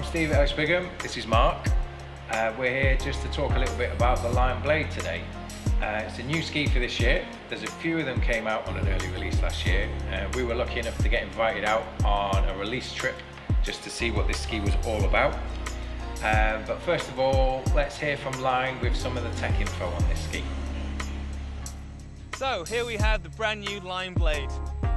I'm Steve Bigham. this is Mark. Uh, we're here just to talk a little bit about the Line Blade today. Uh, it's a new ski for this year. There's a few of them came out on an early release last year. Uh, we were lucky enough to get invited out on a release trip just to see what this ski was all about. Uh, but first of all, let's hear from Line with some of the tech info on this ski. So here we have the brand new Line Blade.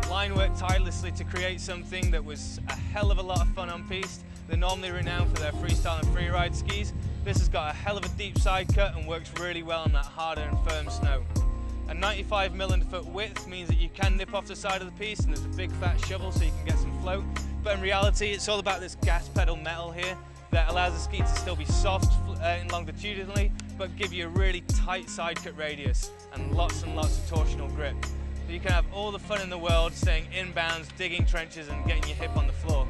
Line worked tirelessly to create something that was a hell of a lot of fun on piste they're normally renowned for their freestyle and freeride skis. This has got a hell of a deep side cut and works really well on that harder and firm snow. A 95 millimeter foot width means that you can nip off the side of the piste and there's a big fat shovel so you can get some float. But in reality, it's all about this gas pedal metal here that allows the ski to still be soft uh, and longitudinally, but give you a really tight side cut radius and lots and lots of torsional grip. You can have all the fun in the world staying inbounds, digging trenches and getting your hip on the floor.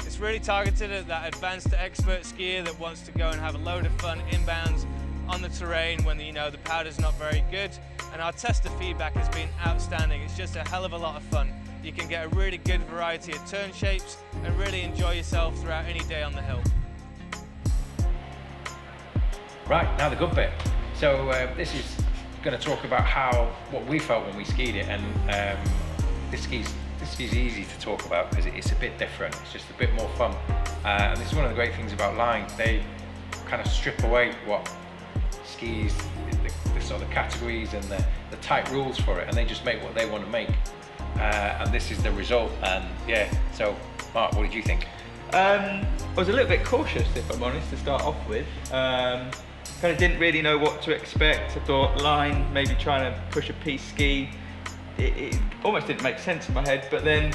It's really targeted at that advanced expert skier that wants to go and have a load of fun inbounds on the terrain when you know the powder's not very good. And our tester feedback has been outstanding. It's just a hell of a lot of fun. You can get a really good variety of turn shapes and really enjoy yourself throughout any day on the hill. Right, now the good bit. So uh, this is going to talk about how, what we felt when we skied it and um, this ski's this is easy to talk about because it's a bit different. It's just a bit more fun. Uh, and this is one of the great things about Line. They kind of strip away what skis, the, the sort of categories and the, the, tight rules for it, and they just make what they want to make. Uh, and this is the result. And yeah, so Mark, what did you think? Um, I was a little bit cautious, if I'm honest, to start off with. Um, kind of didn't really know what to expect. I thought line, maybe trying to push a piste ski it, it, almost didn't make sense in my head, but then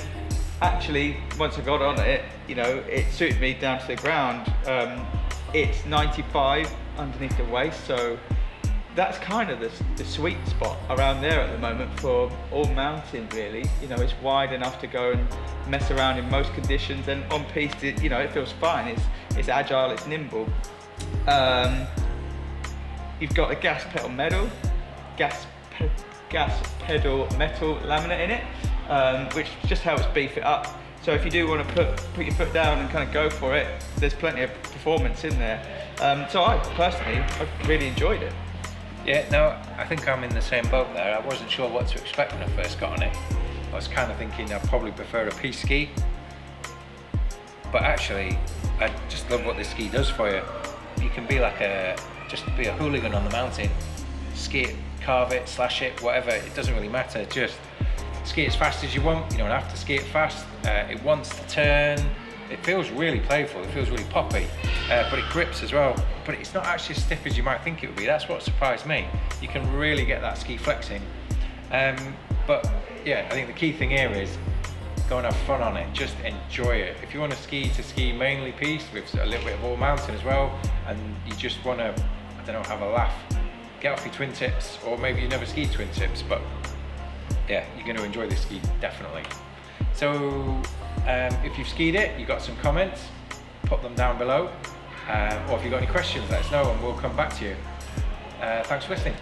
actually, once I got on it, you know, it suited me down to the ground. Um, it's 95 underneath the waist, so that's kind of the, the, sweet spot around there at the moment for all mountain really you know it's wide enough to go and mess around in most conditions and on it, you know it feels fine it's it's agile it's nimble um, you've got a gas pedal metal gas gas pedal metal laminate in it, um, which just helps beef it up. So if you do want to put, put your foot down and kind of go for it, there's plenty of performance in there. Um, so I personally, I really enjoyed it. Yeah, no, I think I'm in the same boat there. I wasn't sure what to expect when I first got on it. I was kind of thinking I'd probably prefer a piste ski. But actually, I just love what this ski does for you. You can be like a, just be a hooligan on the mountain, ski it carve it, slash it, whatever, it doesn't really matter. Just ski as fast as you want. You don't have to ski it fast. Uh, it wants to turn. It feels really playful. It feels really poppy, uh, but it grips as well. But it's not actually as stiff as you might think it would be. That's what surprised me. You can really get that ski flexing. Um, but yeah, I think the key thing here is go and have fun on it. Just enjoy it. If you want to ski to ski mainly piste with a little bit of all mountain as well, and you just want to, don't have a laugh get off your twin tips, or maybe you never skied twin tips, but yeah, you're going to enjoy this ski, definitely. So um, if you've skied it, you've got some comments, put them down below. Uh, or if you've got any questions, let us know and we'll come back to you. Uh, thanks for listening.